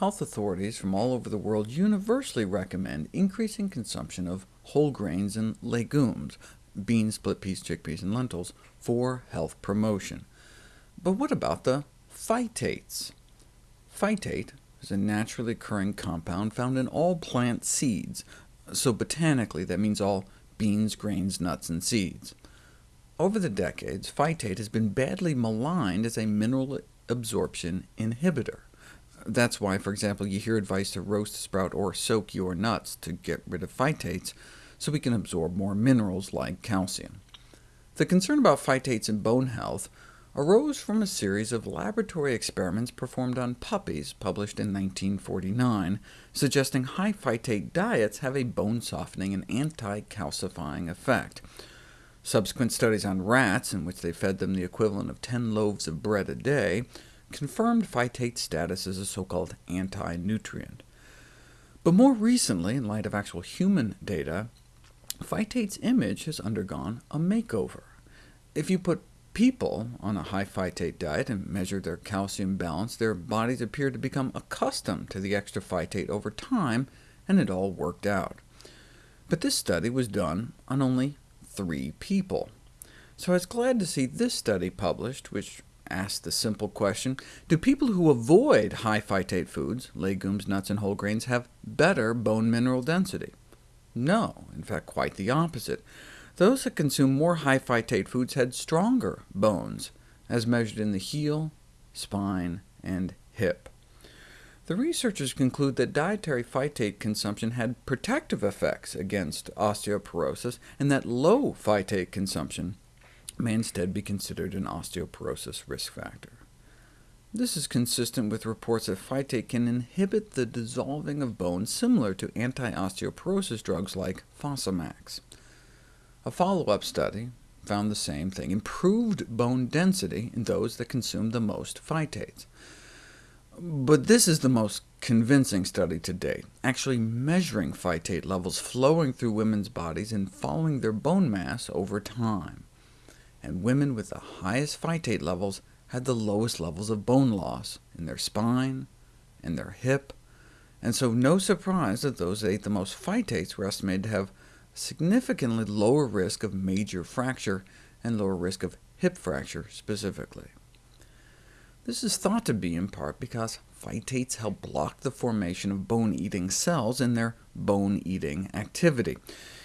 health authorities from all over the world universally recommend increasing consumption of whole grains and legumes, beans, split peas, chickpeas, and lentils, for health promotion. But what about the phytates? Phytate is a naturally occurring compound found in all plant seeds, so botanically that means all beans, grains, nuts, and seeds. Over the decades, phytate has been badly maligned as a mineral absorption inhibitor. That's why, for example, you hear advice to roast, sprout, or soak your nuts to get rid of phytates, so we can absorb more minerals like calcium. The concern about phytates in bone health arose from a series of laboratory experiments performed on puppies published in 1949, suggesting high phytate diets have a bone-softening and anti-calcifying effect. Subsequent studies on rats, in which they fed them the equivalent of 10 loaves of bread a day, confirmed phytate status as a so-called anti-nutrient. But more recently, in light of actual human data, phytate's image has undergone a makeover. If you put people on a high phytate diet and measure their calcium balance, their bodies appear to become accustomed to the extra phytate over time, and it all worked out. But this study was done on only three people. So I was glad to see this study published, which asked the simple question, do people who avoid high phytate foods, legumes, nuts, and whole grains, have better bone mineral density? No, in fact quite the opposite. Those that consume more high phytate foods had stronger bones, as measured in the heel, spine, and hip. The researchers conclude that dietary phytate consumption had protective effects against osteoporosis, and that low phytate consumption may instead be considered an osteoporosis risk factor. This is consistent with reports that phytate can inhibit the dissolving of bone similar to anti-osteoporosis drugs like Fosamax. A follow-up study found the same thing, improved bone density in those that consumed the most phytates. But this is the most convincing study to date, actually measuring phytate levels flowing through women's bodies and following their bone mass over time. And women with the highest phytate levels had the lowest levels of bone loss in their spine and their hip, and so no surprise that those that ate the most phytates were estimated to have significantly lower risk of major fracture and lower risk of hip fracture specifically. This is thought to be in part because phytates help block the formation of bone-eating cells in their bone-eating activity.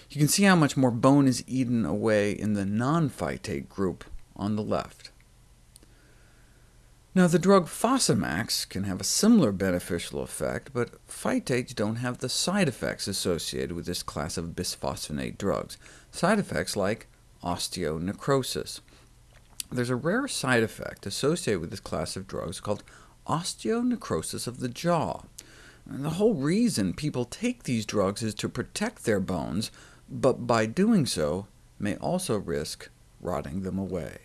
You can see how much more bone is eaten away in the non-phytate group on the left. Now, the drug Fosamax can have a similar beneficial effect, but phytates don't have the side effects associated with this class of bisphosphonate drugs, side effects like osteonecrosis. There's a rare side effect associated with this class of drugs called osteonecrosis of the jaw. And the whole reason people take these drugs is to protect their bones, but by doing so may also risk rotting them away.